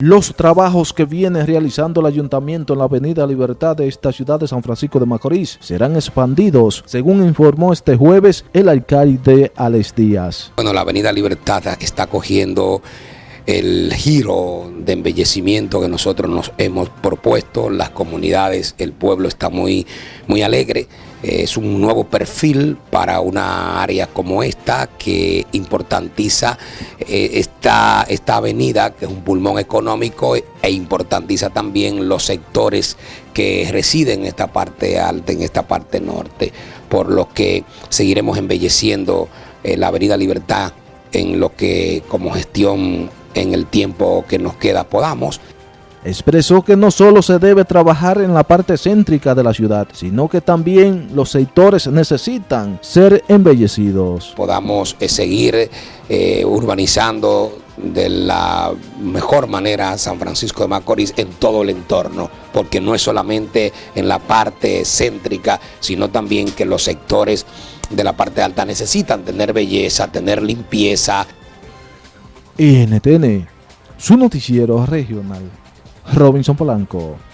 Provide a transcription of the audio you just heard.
Los trabajos que viene realizando el Ayuntamiento en la Avenida Libertad de esta ciudad de San Francisco de Macorís serán expandidos, según informó este jueves el alcalde Alex Díaz. Bueno, la Avenida Libertad está cogiendo el giro de embellecimiento que nosotros nos hemos propuesto, las comunidades, el pueblo está muy, muy alegre. Es un nuevo perfil para una área como esta que importantiza eh, esta, esta avenida, que es un pulmón económico, e importantiza también los sectores que residen en esta parte alta, en esta parte norte, por lo que seguiremos embelleciendo eh, la Avenida Libertad en lo que como gestión en el tiempo que nos queda podamos. Expresó que no solo se debe trabajar en la parte céntrica de la ciudad, sino que también los sectores necesitan ser embellecidos. Podamos eh, seguir eh, urbanizando de la mejor manera San Francisco de Macorís en todo el entorno, porque no es solamente en la parte céntrica, sino también que los sectores de la parte alta necesitan tener belleza, tener limpieza, NTN, su noticiero regional. Robinson Polanco.